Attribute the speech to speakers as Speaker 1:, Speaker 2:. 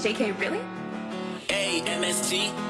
Speaker 1: JK, really?
Speaker 2: A-M-S-T